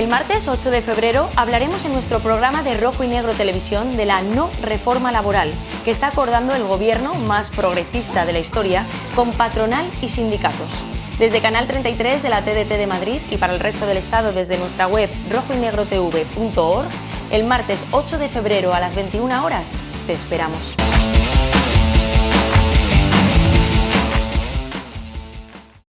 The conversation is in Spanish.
El martes 8 de febrero hablaremos en nuestro programa de Rojo y Negro Televisión de la no reforma laboral que está acordando el gobierno más progresista de la historia con patronal y sindicatos. Desde Canal 33 de la TDT de Madrid y para el resto del Estado desde nuestra web rojoynegrotv.org, el martes 8 de febrero a las 21 horas te esperamos.